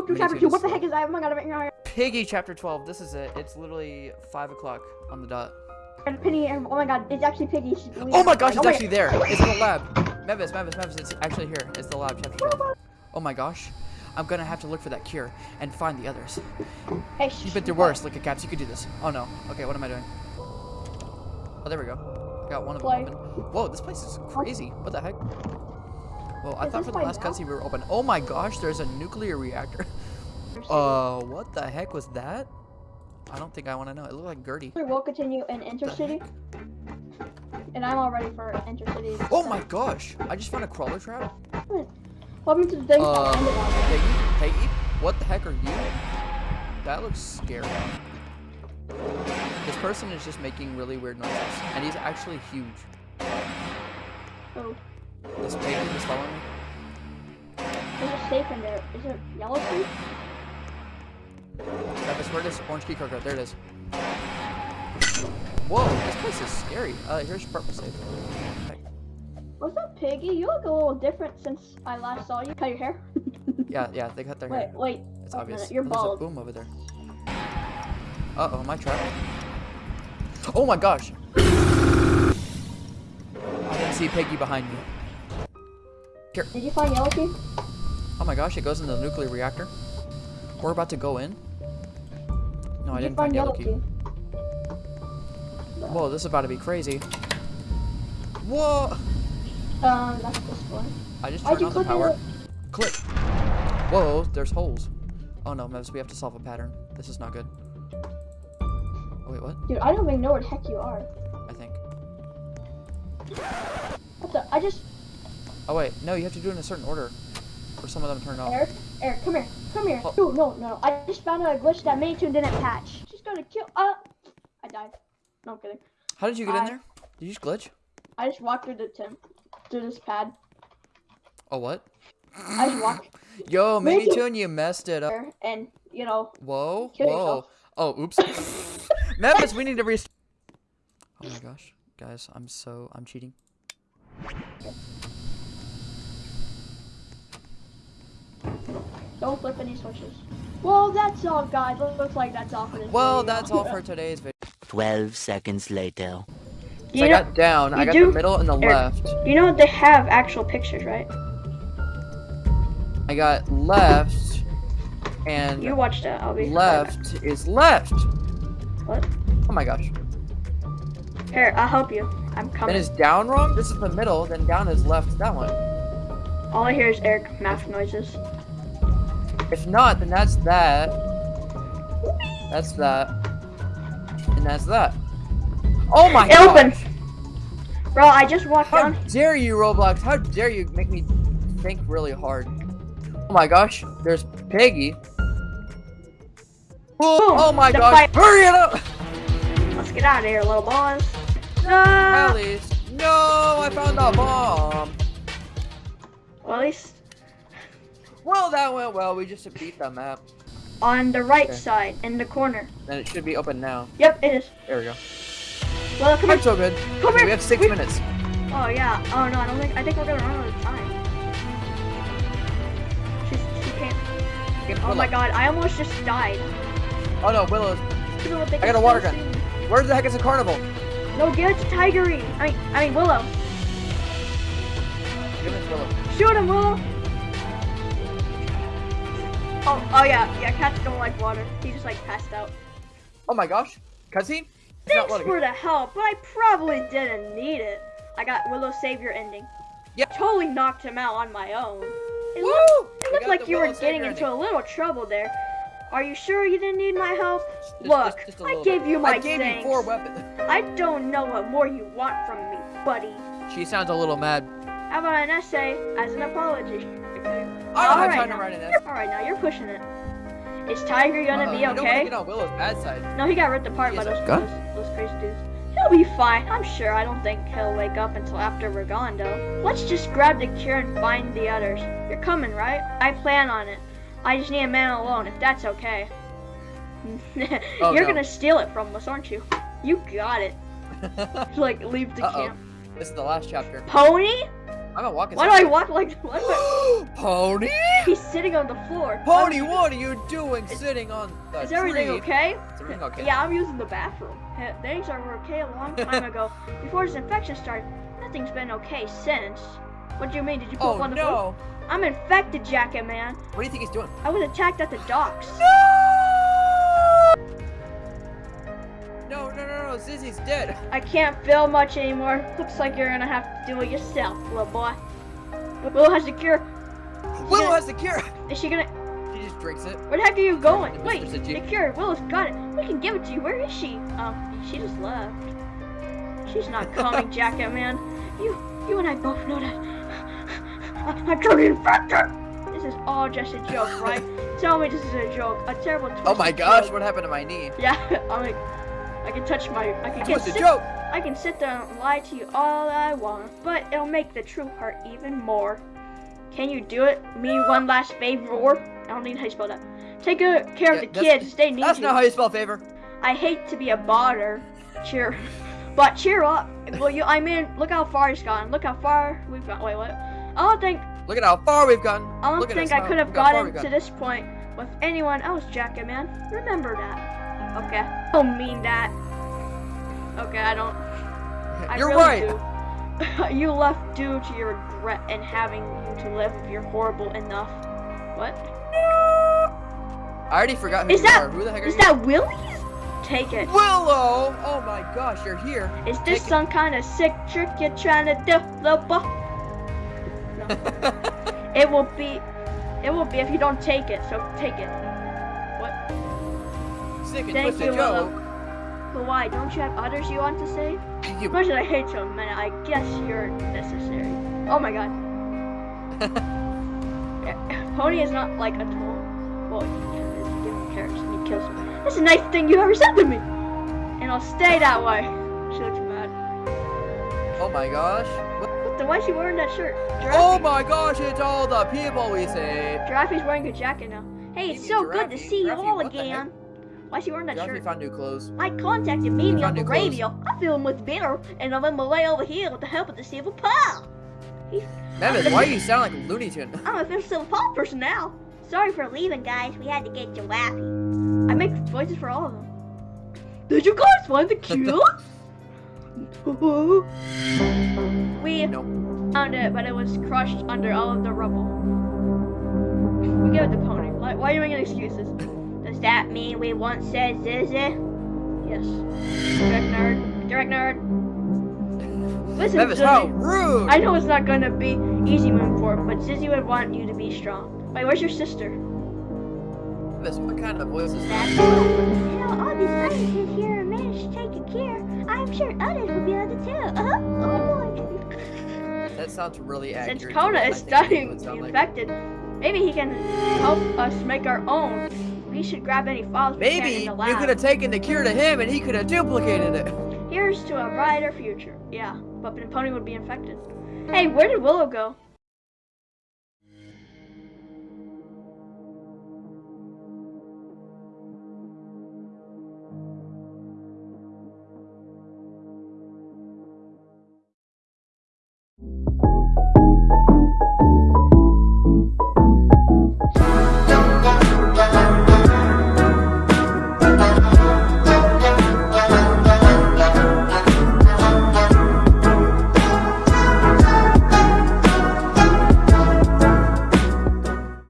Book through chapter two. What the heck is that? Oh my god, I'm oh Piggy chapter 12. This is it. It's literally 5 o'clock on the dot. my god, Penny. Oh my god, it's actually Piggy. Oh my gosh, it's oh, my actually there. It's in the lab. Mevis, Mevis, Mevis, it's actually here. It's the lab, chapter 12. Oh my gosh. I'm gonna have to look for that cure and find the others. Hey, shh, You've been through worse. Look at Caps, you could do this. Oh no. Okay, what am I doing? Oh, there we go. Got one of them open. Whoa, this place is crazy. What the heck? Well, I Is thought for the my last mouth? cutscene we were open. Oh my gosh, there's a nuclear reactor. Uh, what the heck was that? I don't think I want to know. It looked like Gertie. We'll continue in Intercity. And I'm all ready for Intercity. Oh my gosh! I just found a crawler trap. Welcome to the thing Uh, on. Peggy, Peggy, what the heck are you? That looks scary. This person is just making really weird noises, and he's actually huge. Oh, This Peggy is following me. there's a safe in there. Is it yellow safe? Travis, where it is? Orange key card. There it is. Whoa, this place is scary. Uh, here's your purple. Heck. What's up, Piggy? You look a little different since I last saw you. Cut your hair. Yeah, yeah, they cut their wait, hair. wait. It's wait a obvious. You're Oh, there's bald. a boom over there. Uh oh, my trap. Oh my gosh! I didn't see Peggy behind me. Here. Did you find yellow key? Oh my gosh, it goes into the nuclear reactor. We're about to go in. No, I Did you didn't find yellow key. key? Whoa, this is about to be crazy. Whoa! Um, that's this one. I just turned on the power. it? Click. Whoa, there's holes. Oh no, Mevs, we have to solve a pattern. This is not good. Oh wait, what? Dude, I don't even know where the heck you are. I think. What the? I just. Oh wait, no, you have to do it in a certain order. Or some of them turn off. Eric, Eric, come here. Come here. Oh. No, no, no. I just found out a glitch that MiniToon didn't patch. She's gonna kill. Uh. I died. No, I'm kidding. How did you get in there? Did you just glitch? I just walked through the tim through this pad. Oh what? I just walked Yo, Maybe- maybe Tune, you messed it up. and you know, Whoa, whoa. yourself. Oh, oops. Memphis, we need to restart. Oh my gosh, guys, I'm so I'm cheating. Don't flip any switches. Well, that's all, guys. Looks like that's all for this Well, video. that's all for today's video. 12 seconds later. So You I know, got down. I got do- the middle and the Eric. left. you know they have actual pictures, right? I got left and You watched that. I'll be left is left. What? Oh my gosh. Here, I'll help you. I'm coming. Then coming. is down wrong? This is the middle, then down is left, that one. All I hear is Eric math noises. If not, then that's that. That's that. And that's that. Oh my It opened. gosh. Bro, I just walked How down. dare you, Roblox? How dare you make me think really hard? Oh my gosh, there's Peggy. Oh, oh my gosh, hurry it up! Let's get out of here, little boys. No. At ah. least. No, I found a bomb. Well, at least Well, that went well. We just beat the map. on the right Okay. side, in the corner. Then it should be open now. Yep, it is. There we go. Well, come I'm here. so good. Come here. We have six We- minutes. Oh yeah. Oh no, I don't think. I think we're gonna run out of time. She's, she can't. Get Oh Willow. my god, I almost just died. Oh no, Willow. I got a water gun. Where the heck is the carnival? No, give it to Tigry. I mean, I mean Willow. Give it to Willow. Shoot him, Willow. Oh, oh yeah, yeah. Cats don't like water. He just like passed out. Oh my gosh. Cutscene? Thanks for the help, but I probably didn't need it. I got Willow Savior ending. Yep. Totally knocked him out on my own. It, Woo! looked, it looked like you were getting into a little trouble there. Are you sure you didn't need my help? Just- Look, just- just I gave bit. you my I gave thanks. you four weapons. I don't know what more you want from me, buddy. She sounds a little mad. How about an essay as an apology? I don't have Alright time to now. write an You're- Alright, now you're pushing it. Is Tiger gonna Uh-oh, be You don't want okay? to get on Willow's bad side. No, he got ripped apart he by those, those, those crazy dudes. He'll be fine, I'm sure. I don't think he'll wake up until after we're gone, though. Let's just grab the cure and find the others. You're coming, right? I plan on it. I just need a man alone, if that's okay. Oh, You're no. gonna steal it from us, aren't you? You got it. Like, leave the Uh-oh. camp. This is the last chapter. Pony? I'm not walking. Why do I walk like why do I- Pony? He's sitting on the floor. Pony, what are you doing sitting on the Is everything tree? okay? Is everything okay? Yeah, I'm using the bathroom. Things are okay a long time ago. Before this infection started, nothing's been okay since. What do you mean? Did you poop Oh on the floor? no! I'm infected, Jacket Man. What do you think he's doing? I was attacked at the docks. No, no, no, no! No, Zizzy's dead. I can't feel much anymore. Looks like you're gonna have to do it yourself, little boy. But Willow has the cure. Willow has the cure. Is she gonna? She just drinks it. Where the heck are you going? Wait, the cure. Willow's got it. We can give it to you. Where is she? Um, she just left. She's not coming, Jacket Man. You, you and I both know that. I- I'm totally infected. This is all just a joke, right? Tell me this is a joke. A terrible. Oh my gosh! joke. What happened to my knee? Yeah, I'm like, I can touch my. I can get sit- joke. I can sit there and lie to you all I want, but it'll make the true part even more. Can you do it? Me one last favor. I don't need how you spell that. Take good care Yeah, of the kids. They need That's you. not how you spell favor. I hate to be a bother. Cheer, but cheer up. Well, you. I mean, look how far it's gone. Look how far we've gone. Wait, what? I don't think. Look at how far we've gotten. I don't Look think I could have look how far gotten to this point with anyone else, Jacket Man. Remember that. Okay. I don't mean that. Okay, I don't. I You're really right. do. you left due to your regret and having you to live you're horrible enough. What? I already forgot who Is you that- are. Who the heck are Is you? that Willie's? Take it. Willow! Oh my gosh, you're here. Is this Take it. some kind of sick trick you're trying to do, little boy? No. It will be. It will be if you don't take it. So take it. What? Sick and Thank twisted you, joke. But why? Don't you have others you want to say? You- Much as I hate you, man, I guess you're necessary. Oh my god. Yeah, Pony is not like a tool. Well, he is. You give carrots and he kills him. That's the nicest thing you ever said to me. And I'll stay that way. She looks mad. oh my gosh. What- What the? Why is she wearing that shirt? Giraffe, Oh my gosh, it's all the people we saved. Giraffe's wearing a jacket now. Hey, it's so good to Giraffe- see you all again. Why she wearing that shirt? found new clothes. I contacted Mimi on the clothes. radio. I feel much better, and I'm on my way over here with the help of the Silver Paw. Memphis, why do you sound like a Looney Tune? I'm a official Silver Paw person now. Sorry for leaving, guys. We had to get you Giraffe. I make voices for all of them. Did you guys find the cure? we No. found it, but it was crushed under all of the rubble. We give it the pony. Why, why are you making excuses? Does that mean we once said Zizzy? Yes. Direct nerd. Direct nerd. Listen, how Zizzy. rude! I know it's not gonna be easy moving forward, but Zizzy would want you to be strong. Wait, where's your sister? Memphis, what kind of voice is that? You know, all these scientists here managed to take a cure. I'm sure others will be able to too. Uh-huh. Oh boy. That sounds really accurate. Since Kona is studying the sound like. infected, maybe he can help us make our own. We should grab any files Maybe in you the lab. could have taken the cure to him and he could have duplicated it. Here's to a brighter future. Yeah, but Pony would be infected. Hey, where did Willow go?